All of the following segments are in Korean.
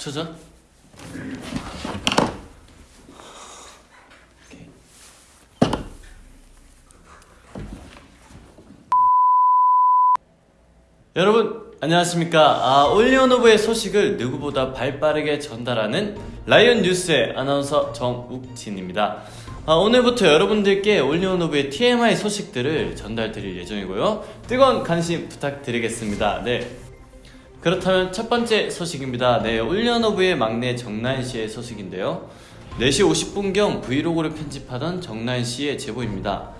저자? 여러분 안녕하십니까? 아, 올리언오브의 소식을 누구보다 발빠르게 전달하는 라이언 뉴스의 아나운서 정욱진입니다. 아, 오늘부터 여러분들께 올리언오브의 TMI 소식들을 전달 드릴 예정이고요. 뜨거운 관심 부탁드리겠습니다. 네 그렇다면 첫 번째 소식입니다 네 올리언오브의 막내 정나은씨의 소식인데요 4시 50분경 브이로그를 편집하던 정나은씨의 제보입니다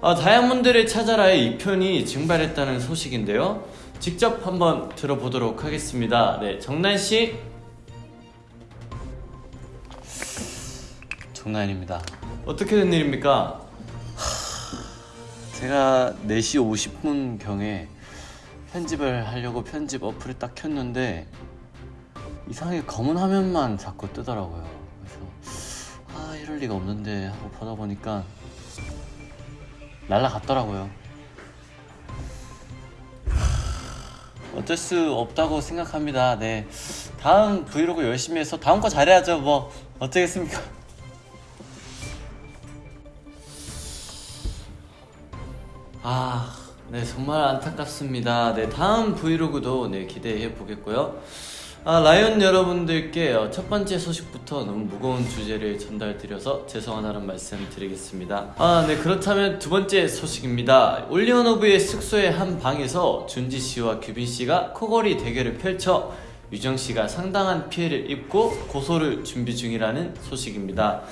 아, 다이아몬드를 찾아라의 2편이 증발했다는 소식인데요 직접 한번 들어보도록 하겠습니다. 네, 정난 씨. 정난입니다. 어떻게 된 일입니까? 제가 4시 50분 경에 편집을 하려고 편집 어플을 딱 켰는데 이상하게 검은 화면만 자꾸 뜨더라고요. 그래서 아 이럴 리가 없는데 하고 보다 보니까 날라갔더라고요. 어쩔 수 없다고 생각합니다. 네. 다음 브이로그 열심히 해서 다음 거 잘해야죠. 뭐 어쩌겠습니까? 아, 네 정말 안타깝습니다. 네 다음 브이로그도 네 기대해 보겠고요. 아, 라이언 여러분들께 어, 첫 번째 소식부터 너무 무거운 주제를 전달드려서 죄송하다는 말씀 드리겠습니다. 아, 네, 그렇다면 두 번째 소식입니다. 올리언 오브의 숙소의 한 방에서 준지 씨와 규빈 씨가 코골이 대결을 펼쳐 유정 씨가 상당한 피해를 입고 고소를 준비 중이라는 소식입니다.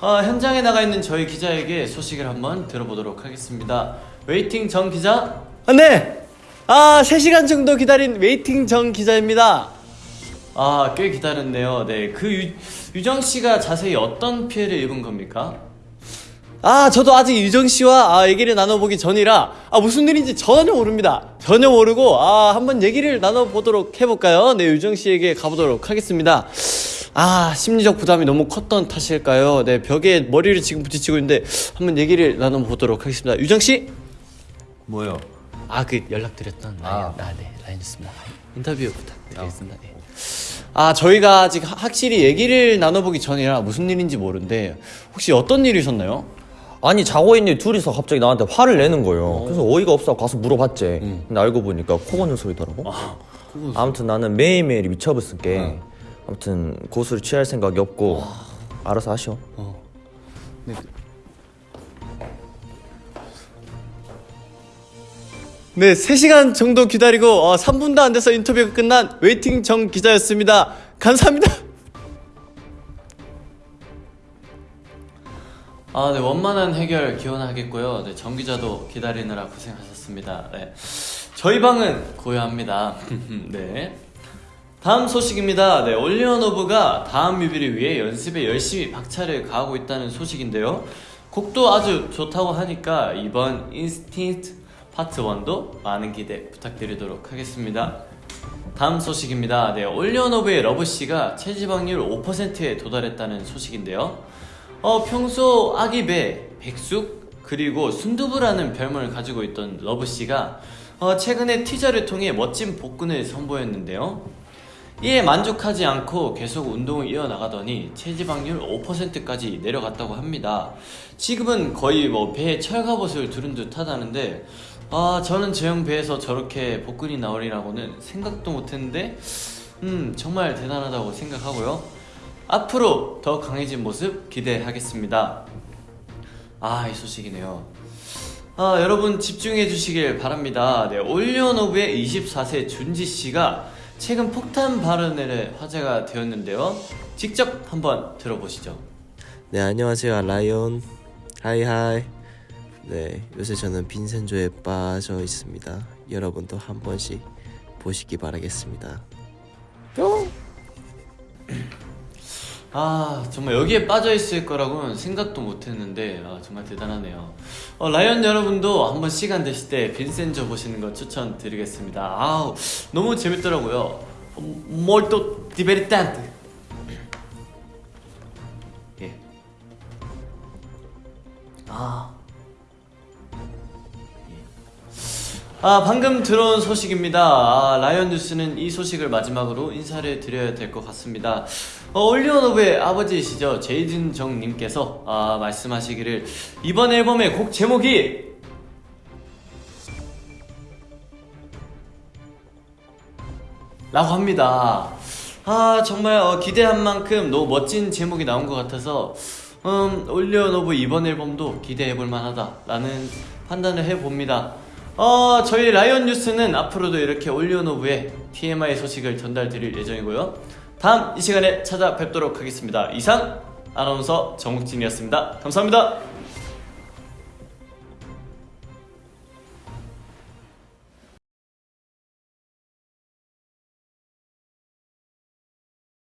아, 현장에 나가 있는 저희 기자에게 소식을 한번 들어보도록 하겠습니다. waiting 정 기자? 아, 네. 아, 3시간 정도 기다린 waiting 정 기자입니다. 아, 꽤 기다렸네요. 네, 그 유, 유정 씨가 자세히 어떤 피해를 입은 겁니까? 아, 저도 아직 유정 씨와 아, 얘기를 나눠보기 전이라 아, 무슨 일인지 전혀 모릅니다. 전혀 모르고 아, 한번 얘기를 나눠보도록 해볼까요? 네, 유정 씨에게 가보도록 하겠습니다. 아, 심리적 부담이 너무 컸던 탓일까요? 네, 벽에 머리를 지금 부딪히고 있는데 한번 얘기를 나눠보도록 하겠습니다. 유정 씨? 뭐요? 아, 그 연락드렸던 라인, 아. 아, 네, 라인이었습니다. 인터뷰 부탁드리겠습니다. 네. 아, 저희가 아직 하- 확실히 얘기를 나눠보기 전이라 무슨 일인지 모르는데 혹시 어떤 일이셨나요? 아니 자고 있는 둘이서 갑자기 나한테 화를 내는 거예요. 그래서 어이가 없어 가서 물어봤지. 근데 알고 보니까 코 고는 소리더라고. 아무튼 나는 매일매일이 미쳐버렸을 게 아무튼 고소를 취할 생각이 없고 알아서 하시오. 네, 3시간 정도 기다리고 어, 3분도 안 돼서 인터뷰가 끝난 waiting 정 기자였습니다. 감사합니다. 아, 네, 원만한 해결 기원하겠고요. 네, 정 기자도 기다리느라 고생하셨습니다. 네. 저희 방은 고요합니다. 네. 다음 소식입니다. 네, OnlyOneOf가 다음 뮤비를 위해 연습에 열심히 박차를 가하고 있다는 소식인데요. 곡도 아주 좋다고 하니까 이번 instinct part 1도 많은 기대 부탁드리도록 하겠습니다. 다음 소식입니다. 네, OnlyOneOf의 Love씨가 체지방률 5%에 도달했다는 소식인데요. 어, 평소 아기배, 백숙, 그리고 순두부라는 별명을 가지고 있던 Love씨가 어, 최근에 티저를 통해 멋진 복근을 선보였는데요. 이에 만족하지 않고 계속 운동을 이어나가더니 체지방률 5%까지 내려갔다고 합니다. 지금은 거의 뭐 배에 철갑옷을 두른 듯 하다는데 아 저는 제형 배에서 저렇게 복근이 나오리라고는 생각도 못했는데 음 정말 대단하다고 생각하고요. 앞으로 더 강해진 모습 기대하겠습니다. 아, 이 소식이네요. 아, 여러분 집중해 주시길 바랍니다. 네, 올리언오브의 24세 준지 씨가 최근 폭탄 발언에 화제가 되었는데요. 직접 한번 들어보시죠. 네 안녕하세요 라이온 하이하이 네 요새 저는 빈센조에 빠져 있습니다 여러분도 한 번씩 보시기 바라겠습니다 아, 정말 여기에 빠져 있을 거라고는 생각도 못 했는데 아, 정말 대단하네요. 어, 라이언 여러분도 한번 시간 되실 때 빈센조 보시는 거 추천드리겠습니다. 아우, 너무 재밌더라고요. 예. 아. 예. 아, 방금 들어온 소식입니다. 아, 라이언 뉴스는 이 소식을 마지막으로 인사를 드려야 될 것 같습니다. 어, 올리오노브의 아버지이시죠. 제이든 정님께서 아, 말씀하시기를 이번 앨범의 곡 제목이 라고 합니다. 아 정말 어, 기대한 만큼 너무 멋진 제목이 나온 것 같아서 음, 올리오노브 이번 앨범도 기대해볼 만하다라는 판단을 해봅니다. 어, 저희 라이언 뉴스는 앞으로도 이렇게 올리오노브의 TMI 소식을 전달드릴 예정이고요. 다음 이 시간에 찾아뵙도록 하겠습니다. 이상 아나운서 정욱진이었습니다. 감사합니다.